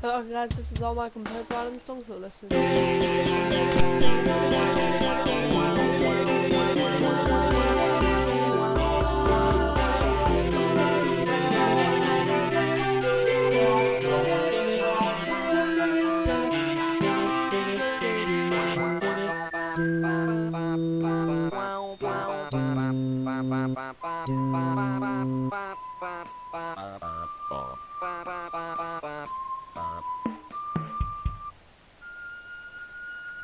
Oh, Hello guys, this is all my composed right the song, so listen.